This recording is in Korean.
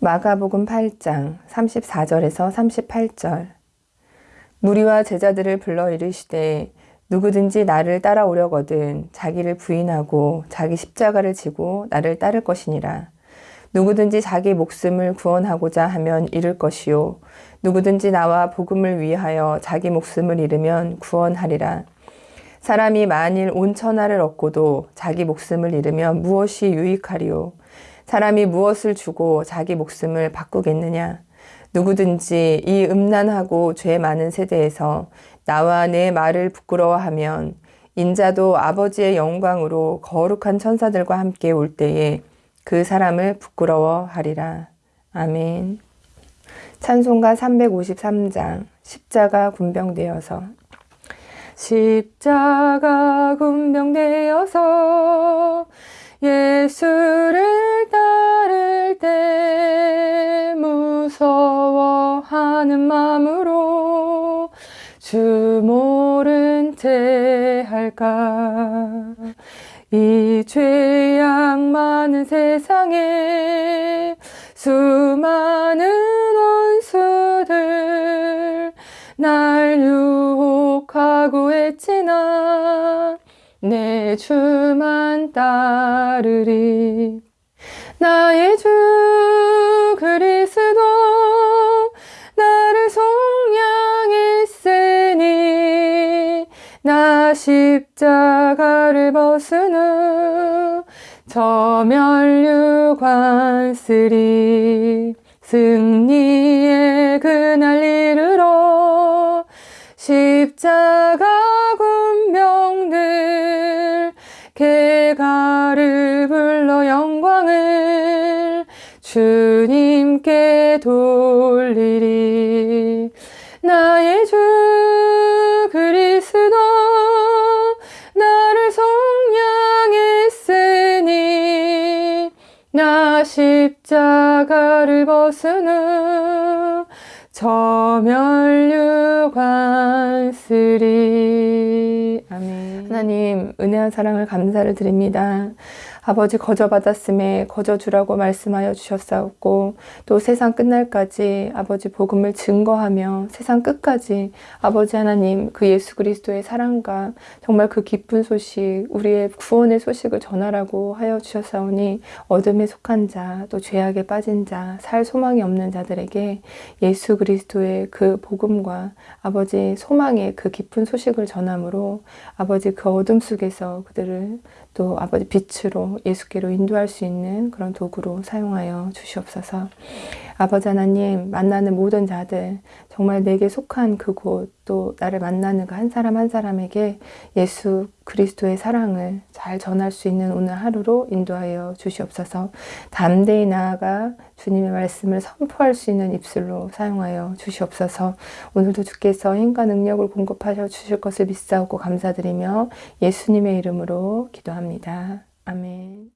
마가복음 8장 34절에서 38절 무리와 제자들을 불러 이르시되 누구든지 나를 따라오려거든 자기를 부인하고 자기 십자가를 지고 나를 따를 것이니라. 누구든지 자기 목숨을 구원하고자 하면 잃을 것이요. 누구든지 나와 복음을 위하여 자기 목숨을 잃으면 구원하리라. 사람이 만일 온 천하를 얻고도 자기 목숨을 잃으면 무엇이 유익하리요? 사람이 무엇을 주고 자기 목숨을 바꾸겠느냐? 누구든지 이 음란하고 죄 많은 세대에서 나와 내 말을 부끄러워하면 인자도 아버지의 영광으로 거룩한 천사들과 함께 올 때에 그 사람을 부끄러워하리라. 아멘. 찬송가 353장 십자가 군병되어서 십자가 군병되어서 예수를 무서워하는 마음으로 주 모른 채 할까? 이 죄악 많은 세상에 수많은 원수들 날 유혹하고 했지나 내 주만 따르리. 나의 주 그리 나 십자가를 벗은 후 저멸류관 쓰리 승리의 그날 이르러 십자가 군병들 개가를 불러 영광을 주님께 돌리리 나 십자가를 벗은 후 저 면류관 쓰리. 아멘. 하나님 은혜와 사랑을 감사를 드립니다 아버지 거저 받았음에 거저 주라고 말씀하여 주셨사옵고 또 세상 끝날까지 아버지 복음을 증거하며 세상 끝까지 아버지 하나님 그 예수 그리스도의 사랑과 정말 그 기쁜 소식 우리의 구원의 소식을 전하라고 하여 주셨사오니 어둠에 속한 자 또 죄악에 빠진 자 살 소망이 없는 자들에게 예수 그리스도의 그 복음과 아버지 소망의 그 기쁜 소식을 전함으로 아버지 그 어둠 속에서 그들을 또 아버지 빛으로 예수께로 인도할 수 있는 그런 도구로 사용하여 주시옵소서. 아버지 하나님 만나는 모든 자들 정말 내게 속한 그곳 또 나를 만나는 그 한 사람 한 사람에게 예수 그리스도의 사랑을 잘 전할 수 있는 오늘 하루로 인도하여 주시옵소서 담대히 나아가 주님의 말씀을 선포할 수 있는 입술로 사용하여 주시옵소서 오늘도 주께서 힘과 능력을 공급하셔 주실 것을 믿사오고 감사드리며 예수님의 이름으로 기도합니다. 아멘